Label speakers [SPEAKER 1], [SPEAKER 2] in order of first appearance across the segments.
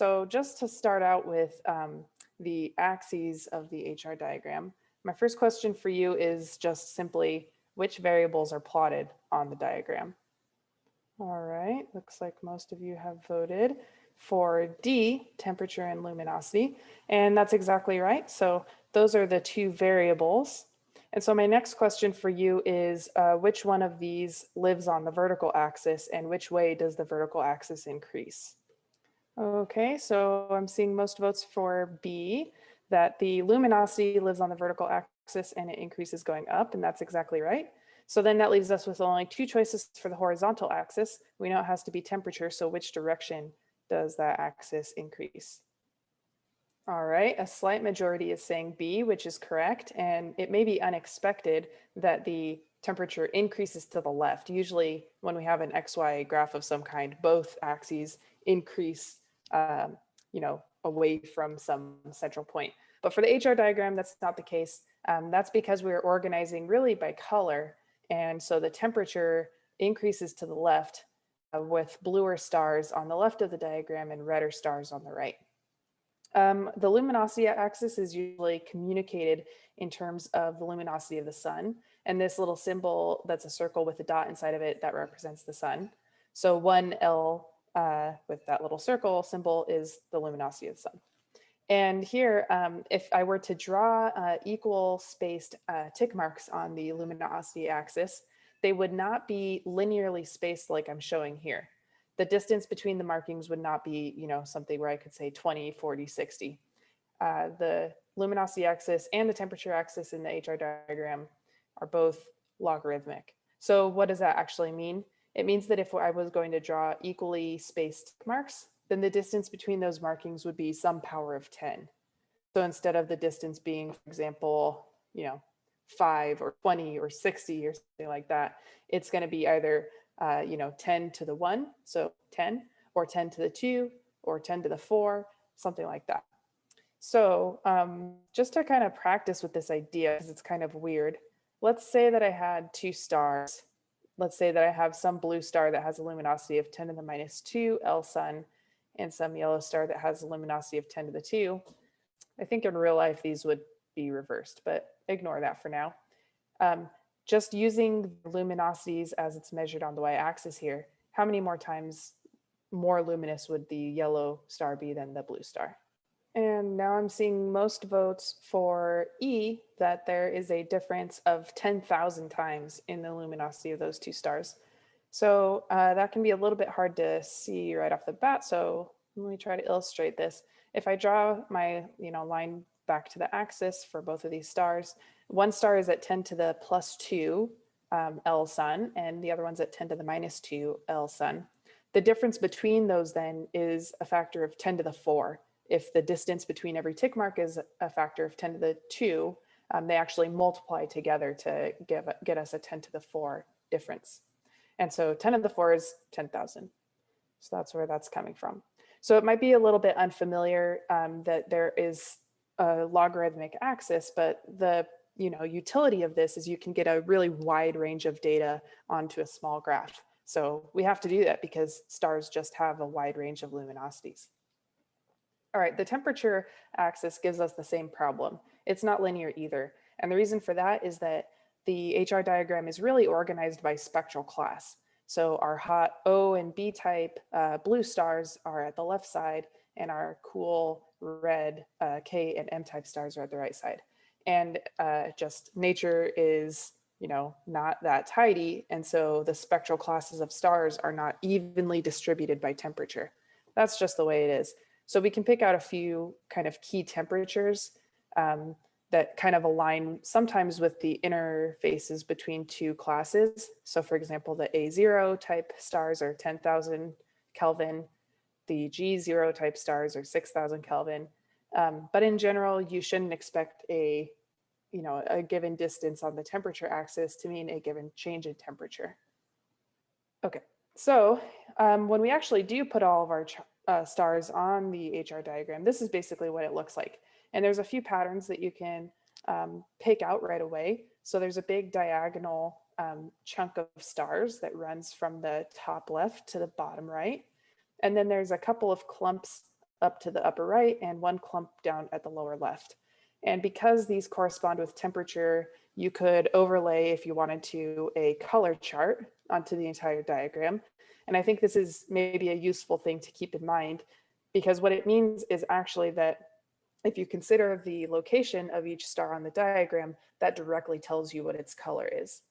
[SPEAKER 1] So just to start out with um, the axes of the HR diagram, my first question for you is just simply which variables are plotted on the diagram? All right, looks like most of you have voted for D, temperature and luminosity, and that's exactly right. So those are the two variables. And so my next question for you is uh, which one of these lives on the vertical axis and which way does the vertical axis increase? Okay, so I'm seeing most votes for B, that the luminosity lives on the vertical axis and it increases going up, and that's exactly right. So then that leaves us with only two choices for the horizontal axis. We know it has to be temperature, so which direction does that axis increase? All right, a slight majority is saying B, which is correct, and it may be unexpected that the temperature increases to the left. Usually when we have an XY graph of some kind, both axes increase um, you know, away from some central point. But for the HR diagram, that's not the case. Um, that's because we're organizing really by color. And so the temperature increases to the left uh, with bluer stars on the left of the diagram and redder stars on the right. Um, the luminosity axis is usually communicated in terms of the luminosity of the sun. And this little symbol that's a circle with a dot inside of it that represents the sun. So 1L uh, with that little circle symbol is the luminosity of the sun. And here, um, if I were to draw uh, equal spaced uh, tick marks on the luminosity axis, they would not be linearly spaced like I'm showing here. The distance between the markings would not be, you know, something where I could say 20, 40, 60. Uh, the luminosity axis and the temperature axis in the HR diagram are both logarithmic. So what does that actually mean? It means that if I was going to draw equally spaced marks, then the distance between those markings would be some power of 10. So instead of the distance being, for example, you know, five or 20 or 60 or something like that, it's going to be either, uh, you know, 10 to the one, so 10, or 10 to the two, or 10 to the four, something like that. So um, just to kind of practice with this idea, because it's kind of weird, let's say that I had two stars let's say that I have some blue star that has a luminosity of 10 to the minus 2 L sun and some yellow star that has a luminosity of 10 to the 2. I think in real life these would be reversed, but ignore that for now. Um, just using luminosities as it's measured on the y-axis here, how many more times more luminous would the yellow star be than the blue star? And now I'm seeing most votes for E, that there is a difference of 10,000 times in the luminosity of those two stars. So uh, that can be a little bit hard to see right off the bat. So let me try to illustrate this. If I draw my you know, line back to the axis for both of these stars, one star is at 10 to the plus 2 um, L sun, and the other one's at 10 to the minus 2 L sun. The difference between those then is a factor of 10 to the 4 if the distance between every tick mark is a factor of 10 to the 2, um, they actually multiply together to give, get us a 10 to the 4 difference. And so 10 to the 4 is 10,000. So that's where that's coming from. So it might be a little bit unfamiliar um, that there is a logarithmic axis, but the you know utility of this is you can get a really wide range of data onto a small graph. So we have to do that because stars just have a wide range of luminosities. All right, the temperature axis gives us the same problem. It's not linear either. And the reason for that is that the HR diagram is really organized by spectral class. So our hot O and B type uh, blue stars are at the left side and our cool red uh, K and M type stars are at the right side. And uh, just nature is, you know, not that tidy. And so the spectral classes of stars are not evenly distributed by temperature. That's just the way it is. So we can pick out a few kind of key temperatures um, that kind of align sometimes with the interfaces between two classes. So for example, the A0 type stars are 10,000 Kelvin, the G0 type stars are 6,000 Kelvin. Um, but in general, you shouldn't expect a, you know, a given distance on the temperature axis to mean a given change in temperature. Okay, so um, when we actually do put all of our uh, stars on the HR diagram, this is basically what it looks like. And there's a few patterns that you can um, pick out right away. So there's a big diagonal um, chunk of stars that runs from the top left to the bottom right. And then there's a couple of clumps up to the upper right and one clump down at the lower left. And because these correspond with temperature, you could overlay, if you wanted to, a color chart onto the entire diagram. And I think this is maybe a useful thing to keep in mind because what it means is actually that if you consider the location of each star on the diagram, that directly tells you what its color is.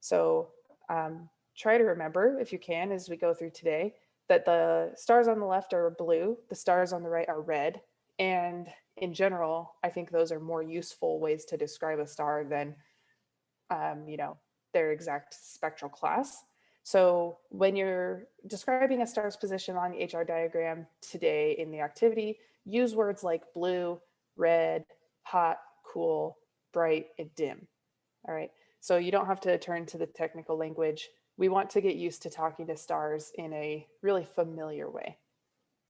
[SPEAKER 1] So um, try to remember, if you can, as we go through today, that the stars on the left are blue, the stars on the right are red. And in general, I think those are more useful ways to describe a star than, um, you know, their exact spectral class. So when you're describing a star's position on the HR diagram today in the activity, use words like blue, red, hot, cool, bright, and dim. All right, so you don't have to turn to the technical language. We want to get used to talking to stars in a really familiar way.